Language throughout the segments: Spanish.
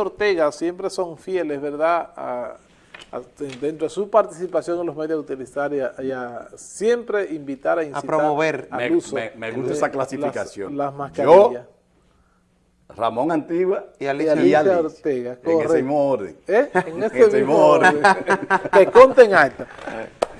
Ortega siempre son fieles, ¿verdad?, a, dentro de su participación en los medios utilitarios y, a, siempre invitar a incitar a promover al me, uso me, gusta esa clasificación. Las, mascarillas. Yo, Ramón Antigua y Alicia, y Ortega. En ese mismo orden. ¿Eh? En ese mismo orden. que conten alta.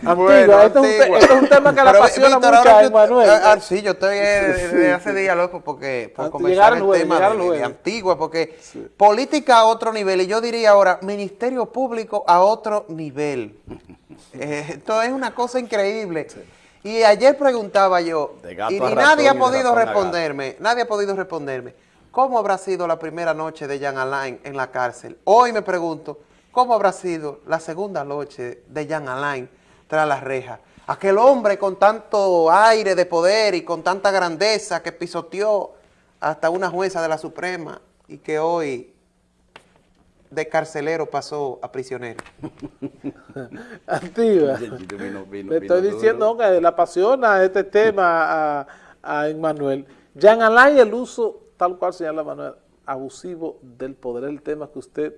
Antigua, bueno, esto, antigua. Es un, esto, es un, tema que le apasiona Víctor, mucho a Emanuel. Ah, ah, sí, yo estoy desde hace días loco porque por comenzar el luego, tema de, de, Antigua, porque sí. política a otro nivel, y yo diría ahora, ministerio público a otro nivel. eh, esto es una cosa increíble. Sí. Y ayer preguntaba yo, y, y nadie ha podido responderme, nadie ha podido responderme, ¿cómo habrá sido la primera noche de Jan Alain en la cárcel? Hoy me pregunto, ¿cómo habrá sido la segunda noche de Jan Alain tras las rejas. Aquel hombre con tanto aire de poder y con tanta grandeza que pisoteó hasta una jueza de la Suprema y que hoy de carcelero pasó a prisionero. Antigua. Le estoy diciendo que le apasiona este tema a, a Emmanuel. Jean Alain, el uso, tal cual señala Manuel, abusivo del poder, el tema que usted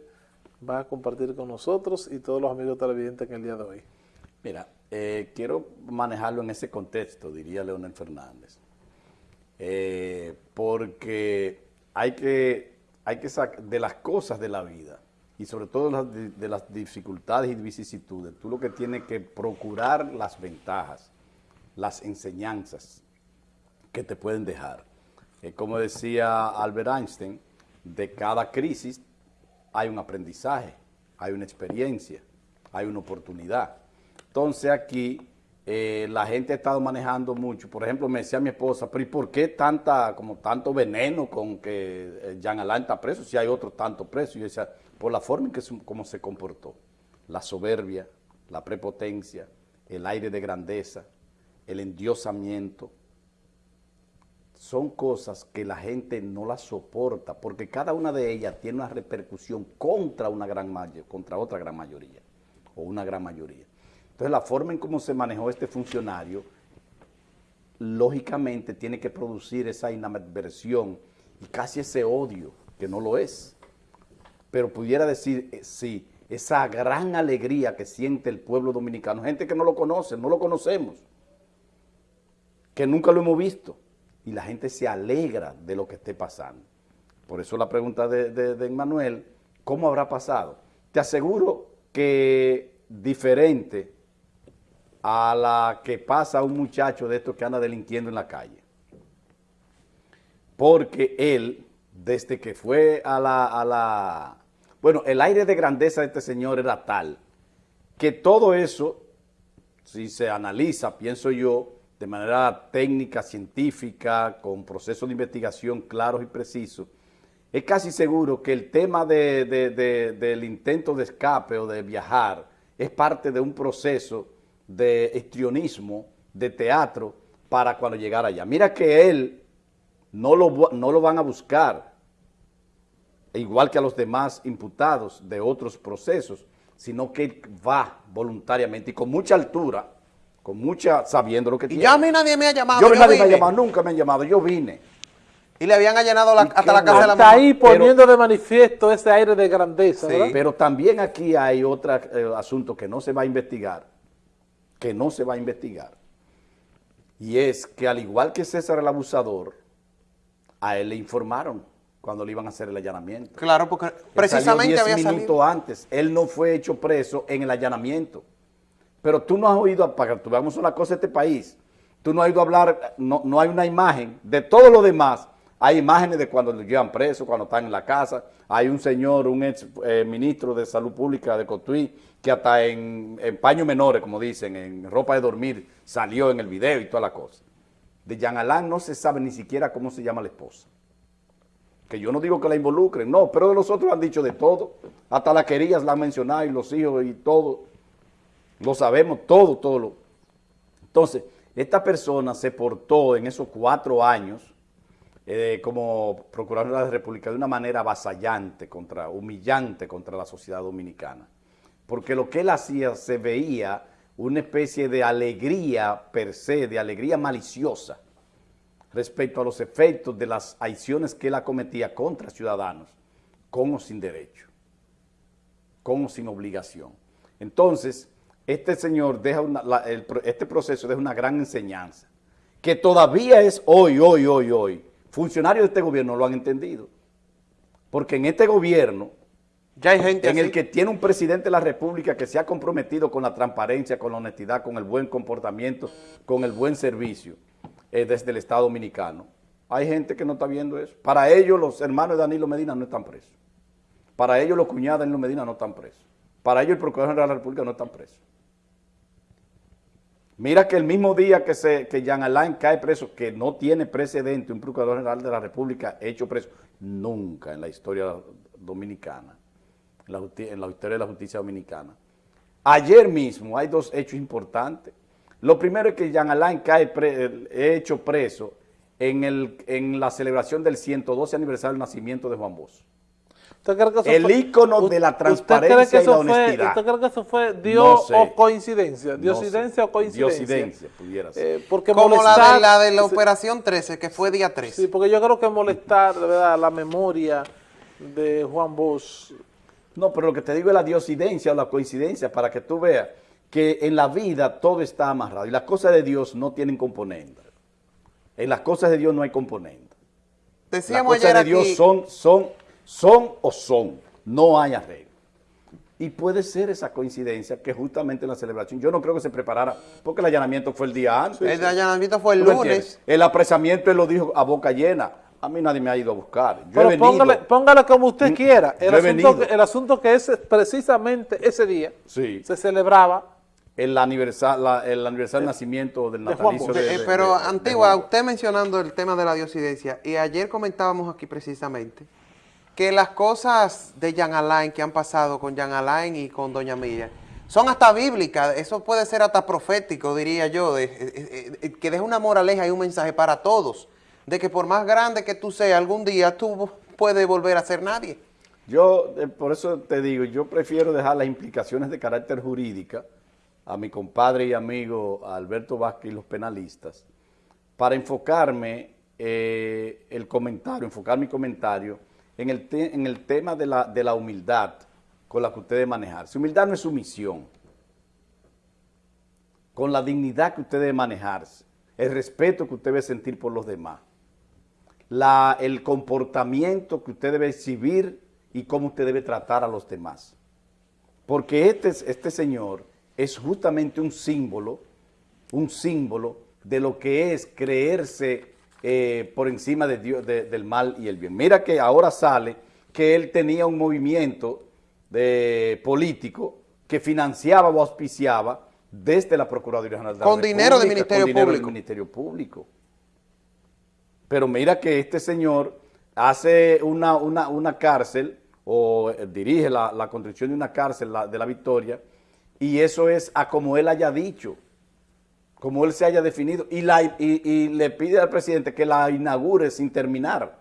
va a compartir con nosotros y todos los amigos televidentes en el día de hoy. Mira, eh, quiero manejarlo en ese contexto, diría Leonel Fernández, eh, porque hay que, hay que sacar de las cosas de la vida y sobre todo de, las dificultades y vicisitudes, tú lo que tienes que procurar las ventajas, las enseñanzas que te pueden dejar. Eh, como decía Albert Einstein, de cada crisis hay un aprendizaje, hay una experiencia, hay una oportunidad. Entonces aquí eh, la gente ha estado manejando mucho. Por ejemplo, me decía mi esposa, pero ¿y por qué tanta, como tanto veneno con que eh, Jean Alain está preso si hay otro tanto preso? Y yo decía, por la forma en que como se comportó. La soberbia, la prepotencia, el aire de grandeza, el endiosamiento. Son cosas que la gente no las soporta porque cada una de ellas tiene una repercusión contra, una gran contra otra gran mayoría o una gran mayoría. Entonces, la forma en cómo se manejó este funcionario, lógicamente tiene que producir esa inadversión y casi ese odio, que no lo es. Pero pudiera decir, eh, sí, esa gran alegría que siente el pueblo dominicano, gente que no lo conoce, no lo conocemos, que nunca lo hemos visto, y la gente se alegra de lo que esté pasando. Por eso la pregunta de, de, de Manuel, ¿cómo habrá pasado? Te aseguro que diferente a la que pasa un muchacho de estos que anda delinquiendo en la calle. Porque él, desde que fue a la, a la... Bueno, el aire de grandeza de este señor era tal que todo eso, si se analiza, pienso yo, de manera técnica, científica, con procesos de investigación claros y precisos, es casi seguro que el tema de, de, de, del intento de escape o de viajar es parte de un proceso de histrionismo, de teatro, para cuando llegara allá. Mira que él no lo, no lo van a buscar, igual que a los demás imputados de otros procesos, sino que va voluntariamente y con mucha altura, con mucha, sabiendo lo que y tiene. ya a mí nadie me ha llamado. Yo, yo nadie vine. me ha llamado, nunca me han llamado, yo vine. Y le habían allanado la, hasta la casa de la Está ahí poniendo pero, de manifiesto ese aire de grandeza, sí, Pero también aquí hay otro eh, asunto que no se va a investigar, que no se va a investigar. Y es que al igual que César el abusador, a él le informaron cuando le iban a hacer el allanamiento. Claro, porque precisamente diez había minutos salido. antes. Él no fue hecho preso en el allanamiento. Pero tú no has oído, para que tú veamos una cosa de este país, tú no has oído hablar, no, no hay una imagen de todo lo demás. Hay imágenes de cuando lo llevan preso, cuando están en la casa. Hay un señor, un ex eh, ministro de Salud Pública de Cotuí, que hasta en, paños menores, como dicen, en ropa de dormir, salió en el video y toda la cosa. De Jean Alain no se sabe ni siquiera cómo se llama la esposa. Que yo no digo que la involucren, no, pero de los otros han dicho de todo. Hasta las querías la han mencionado y los hijos y todo. Lo sabemos, todo, todo. Lo. Entonces, esta persona se portó en esos cuatro años eh, como procurador de la República de una manera avasallante, contra, humillante contra la sociedad dominicana. Porque lo que él hacía se veía una especie de alegría per se, de alegría maliciosa respecto a los efectos de las acciones que él acometía contra ciudadanos, con o sin derecho, con o sin obligación. Entonces, este señor deja este proceso deja una gran enseñanza, que todavía es hoy, hoy, hoy, hoy. Funcionarios de este gobierno lo han entendido. Porque en este gobierno, ya hay gente en el que tiene un presidente de la República que se ha comprometido con la transparencia, con la honestidad, con el buen comportamiento, con el buen servicio eh, desde el Estado Dominicano. Hay gente que no está viendo eso. Para ellos los hermanos de Danilo Medina no están presos. Para ellos los cuñados de Danilo Medina no están presos. Para ellos el Procurador General de la República no están presos. Mira que el mismo día que, se, Jean Alain cae preso, que no tiene precedente un Procurador General de la República hecho preso, nunca en la historia dominicana, en la, en la historia de la justicia dominicana. Ayer mismo hay dos hechos importantes. Lo primero es que Jean Alain cae hecho preso en, el, en la celebración del 112 aniversario del nacimiento de Juan Bosch el ícono de la transparencia y la honestidad. ¿Usted cree que eso fue Dios o coincidencia? ¿Diosidencia o coincidencia? Diosidencia, pudiera ser. Eh, porque Como la, de, la de la operación 13, que fue día 13. Sí, porque yo creo que molestar, de verdad, la memoria de Juan Bosch. No, pero lo que te digo es la diosidencia o la coincidencia, para que tú veas que en la vida todo está amarrado y las cosas de Dios no tienen componentes. En las cosas de Dios no hay componentes. Decíamos las cosas de Dios son, son son o son, no hay arreglo. Y puede ser esa coincidencia que justamente en la celebración, yo no creo que se preparara, porque el allanamiento fue el día antes. El allanamiento fue el lunes. El apresamiento él lo dijo a boca llena. A mí nadie me ha ido a buscar. Pero póngale, como usted mm, quiera. El asunto, el asunto, que es precisamente ese día se celebraba el aniversario, el aniversario de nacimiento del natalicio de, eh, Pero, Antigua, usted mencionando el tema de la diosidencia, y ayer comentábamos aquí precisamente que las cosas de Jean Alain que han pasado con Jean Alain y con Doña Miriam son hasta bíblicas, eso puede ser hasta profético, diría yo, que deja una moraleja y un mensaje para todos, de que por más grande que tú seas, algún día tú puedes volver a ser nadie. Yo, eh, por eso te digo, yo prefiero dejar las implicaciones de carácter jurídica a mi compadre y amigo Alberto Vázquez y los penalistas, para enfocarme eh, el comentario, enfocar mi comentario en el, en el tema de la, de la humildad con la que usted debe manejarse. Humildad no es sumisión. Con la dignidad que usted debe manejarse, el respeto que usted debe sentir por los demás, la, el comportamiento que usted debe exhibir y cómo usted debe tratar a los demás. Porque este, este señor es justamente un símbolo, un símbolo de lo que es creerse eh, por encima de Dios, del mal y el bien. Mira que ahora sale que él tenía un movimiento de político que financiaba o auspiciaba desde la Procuraduría General de Con dinero del Ministerio Público. Del Ministerio Público. Pero mira que este señor hace una, una, cárcel o eh, dirige la, la, construcción de una cárcel de la Victoria y eso es a como él haya dicho como él se haya definido, y, le pide al presidente que la inaugure sin terminar.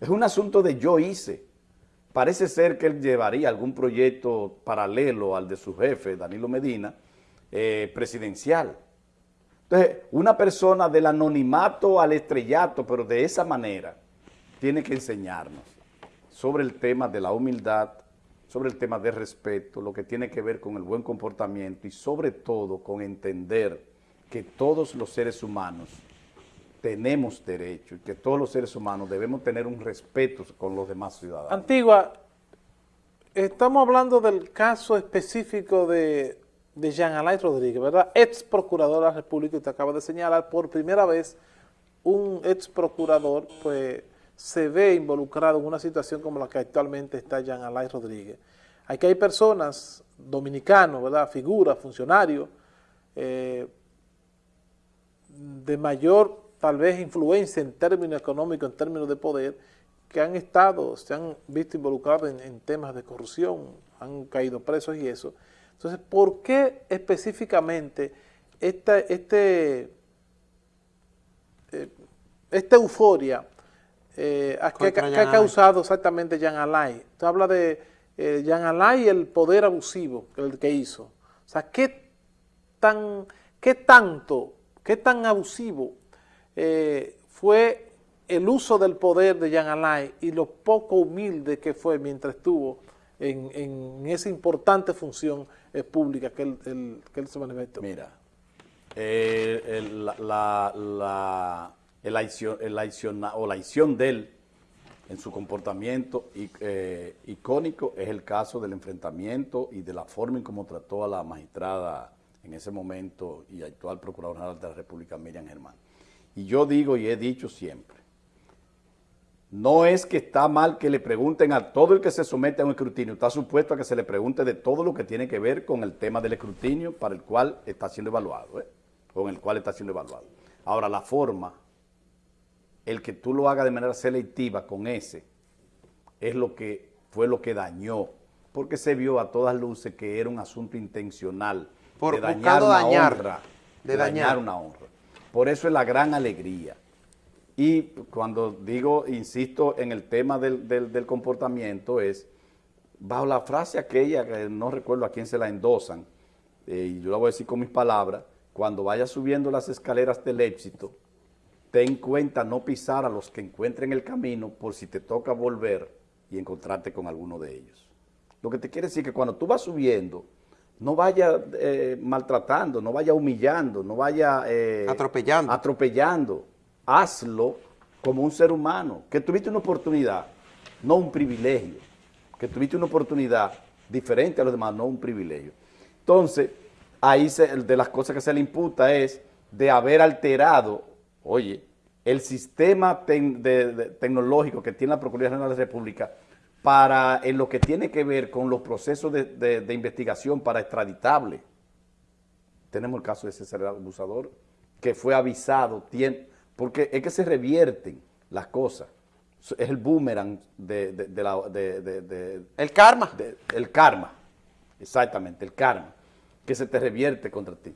Es un asunto de yo hice. Parece ser que él llevaría algún proyecto paralelo al de su jefe, Danilo Medina, eh, presidencial. Entonces, una persona del anonimato al estrellato, pero de esa manera, tiene que enseñarnos sobre el tema de la humildad, sobre el tema de respeto, lo que tiene que ver con el buen comportamiento y sobre todo con entender que todos los seres humanos tenemos derecho y que todos los seres humanos debemos tener un respeto con los demás ciudadanos. Antigua, estamos hablando del caso específico de, de Jean Alain Rodríguez, ¿verdad? Ex procurador de la República, usted acaba de señalar por primera vez un ex procurador, pues se ve involucrado en una situación como la que actualmente está Jean Alain Rodríguez. Aquí hay personas, dominicanos, ¿verdad? figuras, funcionarios, eh, de mayor tal vez influencia en términos económicos, en términos de poder, que han estado, se han visto involucrados en, temas de corrupción, han caído presos y eso. Entonces, ¿por qué específicamente esta, este, eh, esta euforia eh, que, ha causado exactamente Jean Alain. Usted habla de eh, Jean Alain y el poder abusivo el que hizo. O sea, ¿qué, tan, qué tanto, qué tan abusivo eh, fue el uso del poder de Jean Alain y lo poco humilde que fue mientras estuvo en, esa importante función eh, pública que él, se manifestó. Mira, eh, la, la, el o la acción de él en su comportamiento eh, icónico es el caso del enfrentamiento y de la forma en cómo trató a la magistrada en ese momento y actual Procurador General de la República, Miriam Germán. Y yo digo y he dicho siempre, no es que está mal que le pregunten a todo el que se somete a un escrutinio, está supuesto a que se le pregunte de todo lo que tiene que ver con el tema del escrutinio para el cual está siendo evaluado, ¿eh? con el cual está siendo evaluado. Ahora, la forma, el que tú lo hagas de manera selectiva con ese, es lo que fue lo que dañó, porque se vio a todas luces que era un asunto intencional Por, de dañar una honra, de, dañar una honra. Por eso es la gran alegría y cuando digo, insisto en el tema del, comportamiento es, bajo la frase aquella, que no recuerdo a quién se la endosan, eh, y yo la voy a decir con mis palabras, cuando vayas subiendo las escaleras del éxito, ten en cuenta no pisar a los que encuentren el camino por si te toca volver y encontrarte con alguno de ellos. Lo que te quiere decir que cuando tú vas subiendo, no vaya eh, maltratando, no vaya humillando, no vaya... Eh, atropellando. Atropellando hazlo como un ser humano, que tuviste una oportunidad, no un privilegio, que tuviste una oportunidad diferente a los demás, no un privilegio. Entonces, ahí de las cosas que se le imputa es de haber alterado, oye, el sistema tecnológico que tiene la Procuraduría General de la República para en lo que tiene que ver con los procesos de, investigación para extraditable. Tenemos el caso de ese abusador que fue avisado, tiene, porque es que se revierten las cosas. Es el boomerang de, la... el karma. el karma, exactamente, el karma, que se te revierte contra ti.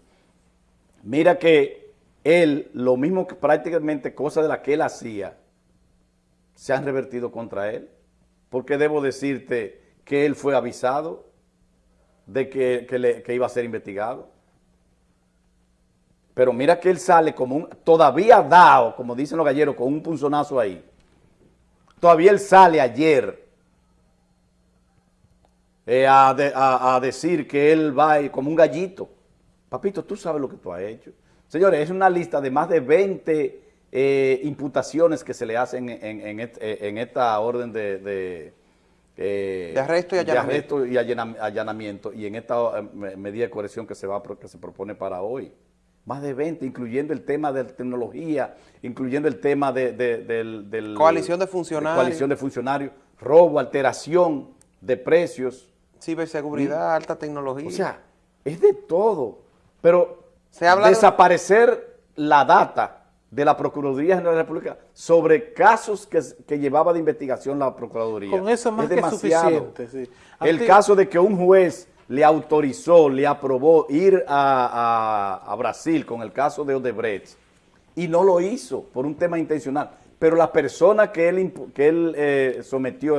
Mira que él, lo mismo que prácticamente cosas de las que él hacía, se han revertido contra él. Porque debo decirte que él fue avisado de que, que iba a ser investigado. Pero mira que él sale como un, todavía dado, como dicen los galleros, con un punzonazo ahí. Todavía él sale ayer eh, a, decir que él va como un gallito. Papito, tú sabes lo que tú has hecho. Señores, es una lista de más de 20 eh, imputaciones que se le hacen en, eh, esta orden de, de, arresto y allanamiento. y allanamiento y en esta medida de corrección que se, va, que se propone para hoy más de 20, incluyendo el tema de tecnología, incluyendo el tema de, del... Coalición de funcionarios. Coalición de funcionarios, robo, alteración de precios. Ciberseguridad, alta tecnología. O sea, es de todo. Pero Se habla desaparecer la data de la Procuraduría General de la República sobre casos que, llevaba de investigación la Procuraduría. Con eso más es que suficiente. El caso de que un juez le autorizó, le aprobó ir a, Brasil con el caso de Odebrecht y no lo hizo por un tema intencional. Pero la persona que él, que él eh, sometió